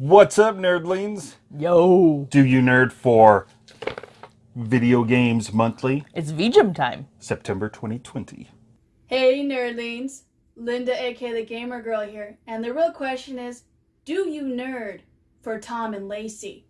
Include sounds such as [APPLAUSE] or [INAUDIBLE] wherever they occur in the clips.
What's up, nerdlings? Yo. Do you nerd for Video Games Monthly, It's VGM time. September 2020? Hey nerdlings, Linda aka the Gamer Girl here, and the real question is, do you nerd for Tom and Lacey?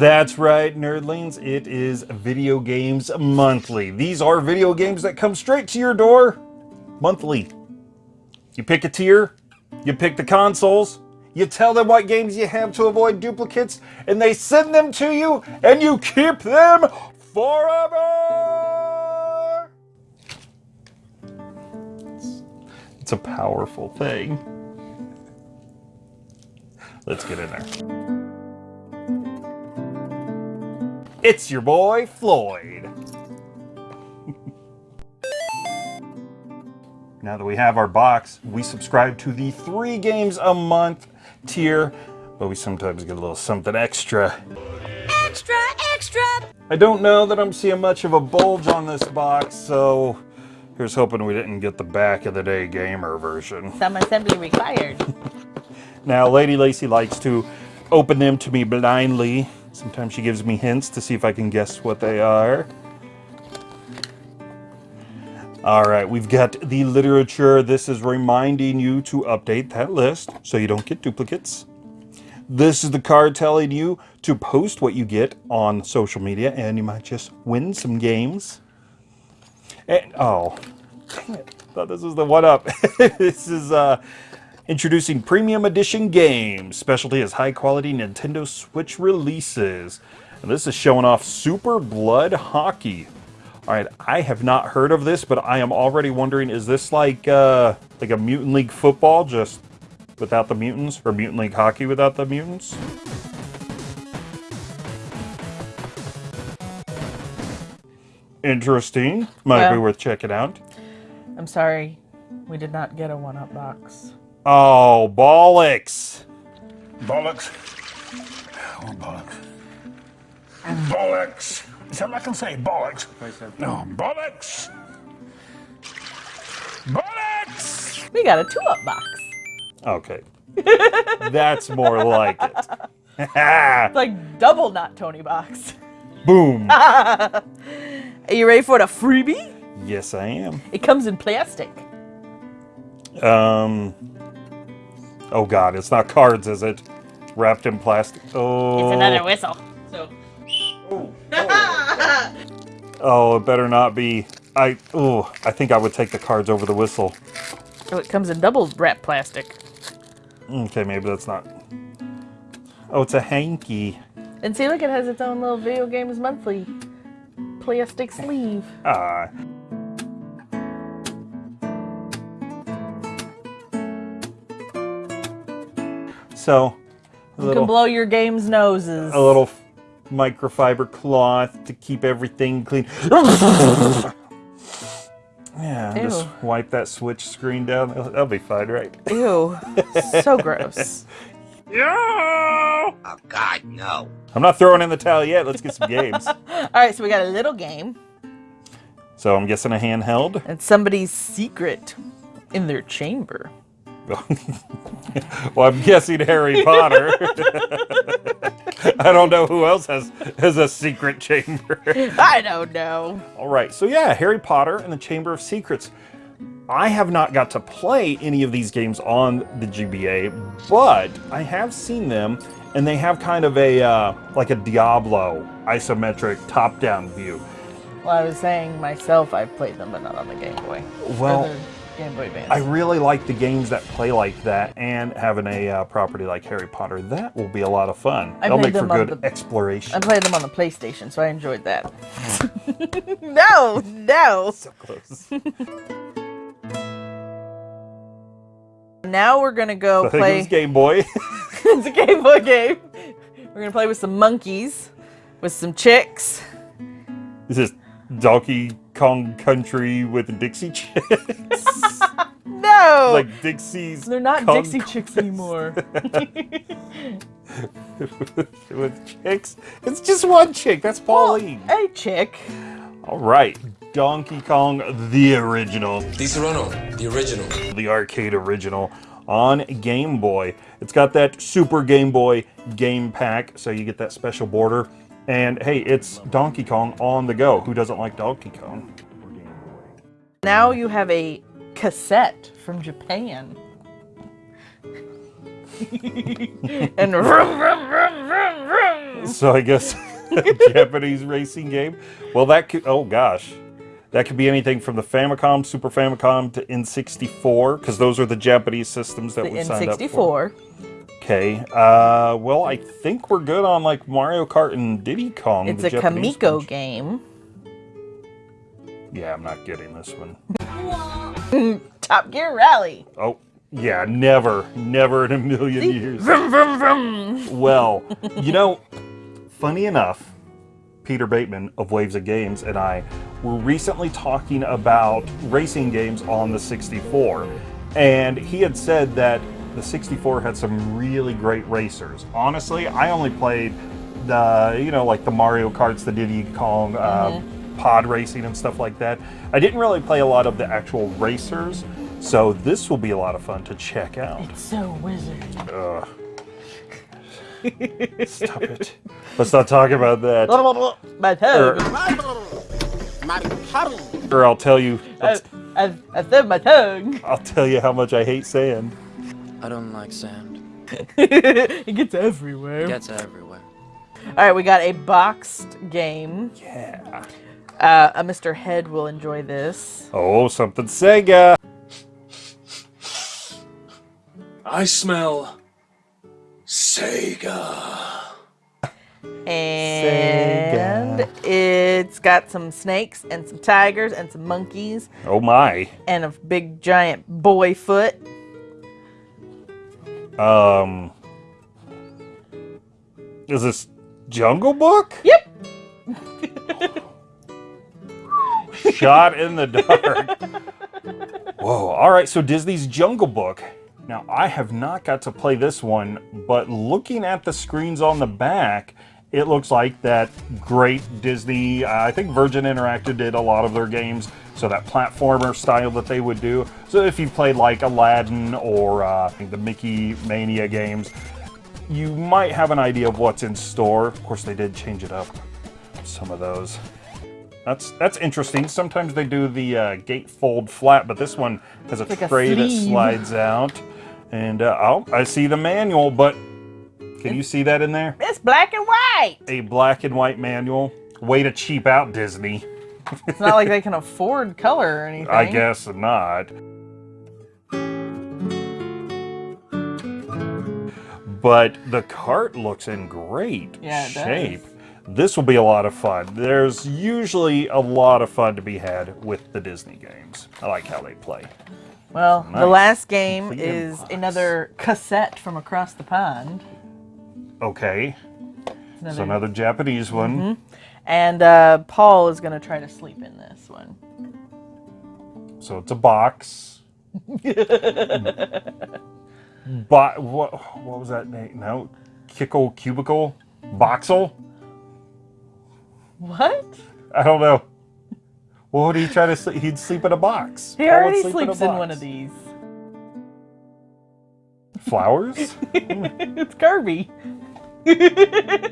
That's right, nerdlings. It is Video Games Monthly. These are video games that come straight to your door monthly. You pick a tier, you pick the consoles, you tell them what games you have to avoid duplicates, and they send them to you, and you keep them forever! It's, a powerful thing. Let's get in there. It's your boy, Floyd. [LAUGHS] now that we have our box, we subscribe to the three games a month tier, but we sometimes get a little something extra. Extra, extra. I don't know that I'm seeing much of a bulge on this box, so here's hoping we didn't get the back of the day gamer version. Some assembly required. [LAUGHS] Now, Lady Lacey likes to open them to me blindly. Sometimes she gives me hints to see if I can guess what they are. All right, we've got the literature. This is reminding you to update that list so you don't get duplicates. This is the card telling you to post what you get on social media and you might just win some games. And, oh, dang it. Thought this was the one up. [LAUGHS] this is uh, Introducing Premium Edition games. Specialty is high quality Nintendo Switch releases. And this is showing off Super Blood Hockey. All right, I have not heard of this, but I am already wondering, is this like uh, like a Mutant League football, just without the mutants, or Mutant League hockey without the mutants? Interesting. Might be worth checking out. I'm sorry. We did not get a one-up box. Oh, bollocks. Bollocks. Oh, bollocks. Bollocks. Is that what I can say? Bollocks. No, bollocks. Bollocks. We got a two-up box. Okay. [LAUGHS] That's more like it. It's like double not Tony box. Boom. [LAUGHS] Are you ready for the freebie? Yes, I am. It comes in plastic. Um. Oh God, it's not cards, is it? Wrapped in plastic. Oh. It's another whistle. So Oh, [LAUGHS] it better not be. I. Oh, I think I would take the cards over the whistle. oh, it comes in double wrap plastic. Okay, maybe that's not. Oh, it's a hanky. And see, look, it has its own little video games monthly plastic sleeve. Ah. So, a You little, can blow your game's noses. a little microfiber cloth to keep everything clean. [LAUGHS] yeah, just wipe that switch screen down. That'll, that'll be fine, right? Ew, [LAUGHS] so gross. Yeah! Oh God, no. I'm not throwing in the towel yet. Let's get some games. [LAUGHS] All right, so we got a little game. So I'm guessing a handheld. It's somebody's secret in their chamber. [LAUGHS] well, I'm guessing Harry Potter. [LAUGHS] I don't know who else has has a secret chamber. [LAUGHS] I don't know. All right, so yeah, Harry Potter and the Chamber of Secrets. I have not got to play any of these games on the GBA, but I have seen them, and they have kind of a uh, like a Diablo isometric top-down view. Well, I was saying myself, I've played them, but not on the Game Boy. Well, Game Boy Advance. I really like the games that play like that, and having a uh, property like Harry Potter, that will be a lot of fun. I They'll make for good the- exploration. I played them on the PlayStation, so I enjoyed that. [LAUGHS] no, no. so close. Now we're gonna go I play. Game Boy. [LAUGHS] it's a Game Boy game. We're gonna play with some monkeys, with some chicks. This is Donkey Kong Country with Dixie Chicks. [LAUGHS] No! like Dixie's. They're not Kong Dixie Chicks anymore. [LAUGHS] with chicks. It's just one chick. That's Pauline. a chick. All right, Donkey Kong, the original, Di Serrano, the original. the arcade original on Game Boy. It's got that Super Game Boy game pack, so you get that special border. And hey, it's Donkey Kong on the go. Who doesn't like Donkey Kong? Now you have a cassette from Japan. [LAUGHS] and vroom, vroom, vroom. So I guess [LAUGHS] Japanese racing game. Well, that could. Oh gosh, that could be anything from the Famicom, Super Famicom to N64, because those are the Japanese systems that The we signed up for. N64. Okay. Uh, well, I think we're good on like Mario Kart and Diddy Kong. It's the a Japanese Kamiko ones. game. Yeah, I'm not getting this one. [LAUGHS] [LAUGHS] Top Gear Rally. Oh, yeah, never, never in a million years. Vroom, vroom, vroom. [LAUGHS] Well, you know, funny enough, Peter Bateman of Waves of Games and I were recently talking about racing games on the 64. And he had said that the 64 had some really great racers. Honestly, I only played the, you know, like the Mario Karts, the Diddy Kong, uh, mm-hmm. pod racing and stuff like that. I didn't really play a lot of the actual racers. So this will be a lot of fun to check out. It's so wizard. Ugh. Stop it. Let's not talk about that. My Or, er, or er, I'll tell you. I, I, I said my tongue. I'll tell you how much I hate sand. I don't like sand. [LAUGHS] it gets everywhere. It gets everywhere. All right, we got a boxed game. Yeah. Uh, a Mr. Head will enjoy this. Oh, something Sega. I smell Sega. And it's got some snakes and some tigers and some monkeys Oh my. and a big giant boy foot. Um. Is this Jungle Book? Yep. [LAUGHS] Shot in the dark. Whoa. All right. So Disney's Jungle Book. Now I have not got to play this one, but looking at the screens on the back, it looks like that great Disney. Uh, I think Virgin Interactive did a lot of their games, so that platformer style that they would do. So if you played like Aladdin or uh, the Mickey Mania games, you might have an idea of what's in store. Of course, they did change it up. Some of those. That's that's interesting. Sometimes they do the uh, gatefold flat, but this one has a like a tray that slides out. And uh, oh, I see the manual, but can you see that in there? It's black and white. A black and white manual. Way to cheap out, Disney. It's not like they [LAUGHS] can afford color or anything. I guess not. But the cart looks in great Yeah, it does. shape. This will be a lot of fun. There's usually a lot of fun to be had with the Disney games. I like how they play. Well, the last game Complete is another cassette from across the pond. Okay, Another- so another Japanese one. And uh, Paul is going to try to sleep in this one. So it's a box. [LAUGHS] but what what was that name? No, Kickle Cubicle Boxel. What? I don't know. What would he try to sleep? He'd sleep in a box. He Paul already sleep sleeps a in one of these. Flowers? [LAUGHS] it's Kirby.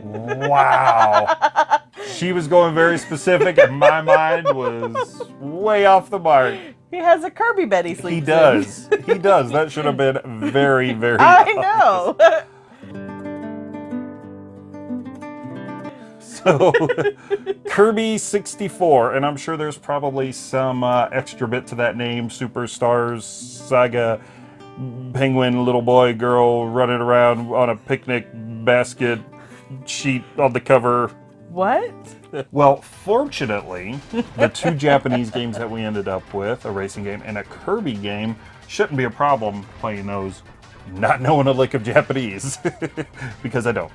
Wow. She was going very specific, and my mind was way off the mark. He has a Kirby bed he sleeps He in. does. He does. That should have been very, very. I know. So, Kirby 64, and I'm sure there's probably some uh, extra bit to that name Superstars Saga Penguin, little boy, girl running around on a picnic basket sheet on the cover. What? well, fortunately, the [LAUGHS] two Japanese games that we ended up with, a racing game and a Kirby game, shouldn't be a problem playing those not knowing a lick of Japanese, [LAUGHS] because I don't.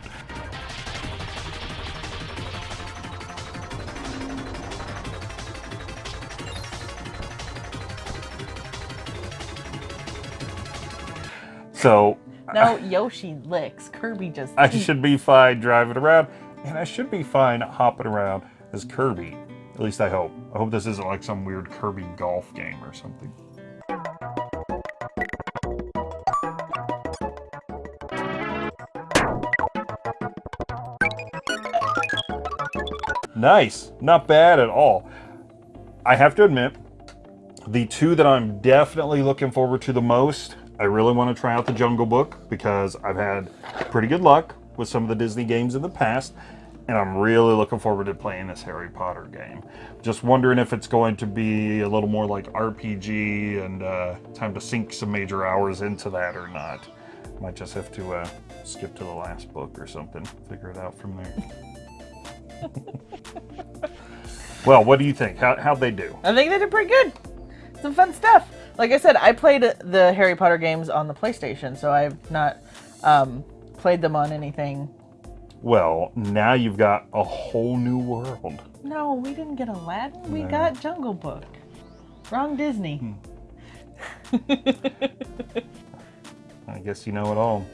So no, Yoshi licks. Kirby just. I should be fine driving around, and I should be fine hopping around as Kirby. At least I hope. I hope this isn't like some weird Kirby golf game or something. Nice. Not bad at all. I have to admit, the two that I'm definitely looking forward to the most, I really want to try out the Jungle Book because I've had pretty good luck with some of the Disney games in the past, and I'm really looking forward to playing this Harry Potter game. Just wondering if it's going to be a little more like RPG and uh, time to sink some major hours into that or not. Might just have to uh, skip to the last book or something, figure it out from there. [LAUGHS] well, what do you think? How, how'd they do? I think they did pretty good. Some fun stuff. Like I said, I played the Harry Potter games on the PlayStation, so I've not um, played them on anything. Well, now you've got a whole new world. No, we didn't get Aladdin. We No. got Jungle Book. Wrong Disney. [LAUGHS] I guess you know it all.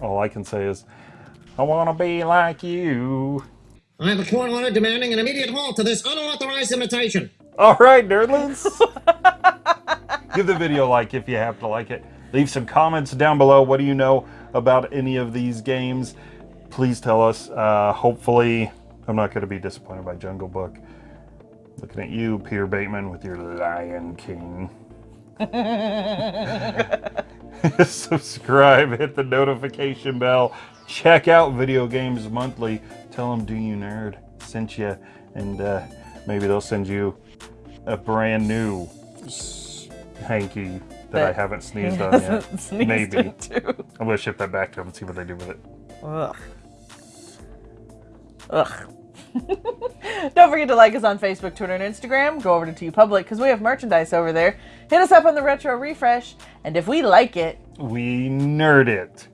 All I can say is, I want to be like you. I have a court order demanding an immediate halt to this unauthorized imitation. All right, nerdlings. [LAUGHS] Give the video a like if you have to like it. Leave some comments down below. What do you know about any of these games? Please tell us. Uh, hopefully, I'm not going to be disappointed by Jungle Book. Looking at you, Peter Bateman, with your Lion King. [LAUGHS] [LAUGHS] Subscribe, hit the notification bell, check out Video Games Monthly. Tell them Do You Nerd sent you, and uh, maybe they'll send you a brand new hanky that I haven't sneezed he on yet. sneezed Maybe. into. I'm gonna ship that back to them and see what they do with it. Ugh. Ugh. [LAUGHS] Don't forget to like us on Facebook, Twitter, and Instagram. Go over to TeePublic because we have merchandise over there. Hit us up on the Retro Refresh, and if we like it, We nerd it.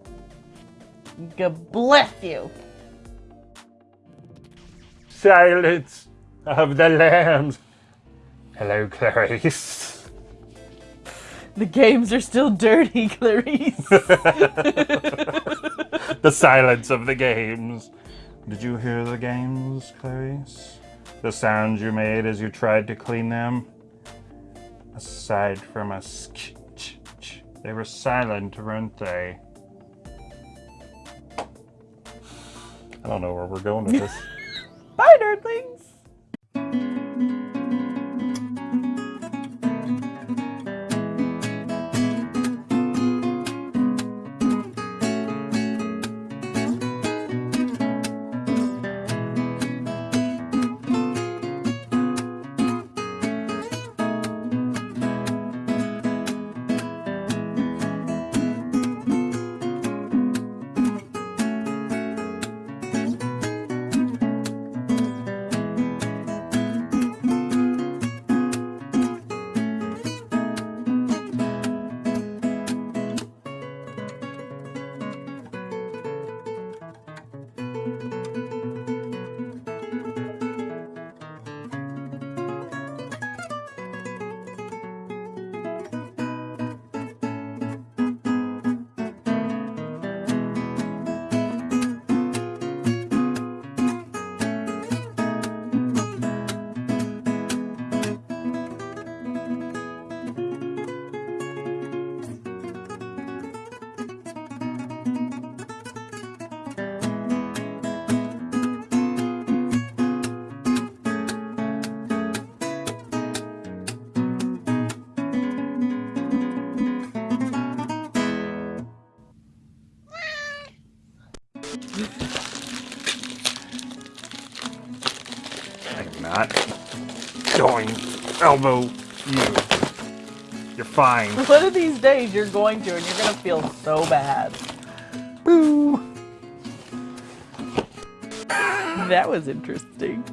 God bless you. Silence of the lambs. Hello, Clarice. The games are still dirty, [LAUGHS] Clarice. [LAUGHS] the silence of the games. Did you hear the games, Clarice? The sounds you made as you tried to clean them? Aside from a sk, ch, ch, they were silent, weren't they? I don't know where we're going with this. [LAUGHS] elbow you. You're fine. [LAUGHS] One of these days you're going to, and you're going to feel so bad. Boo. That was interesting.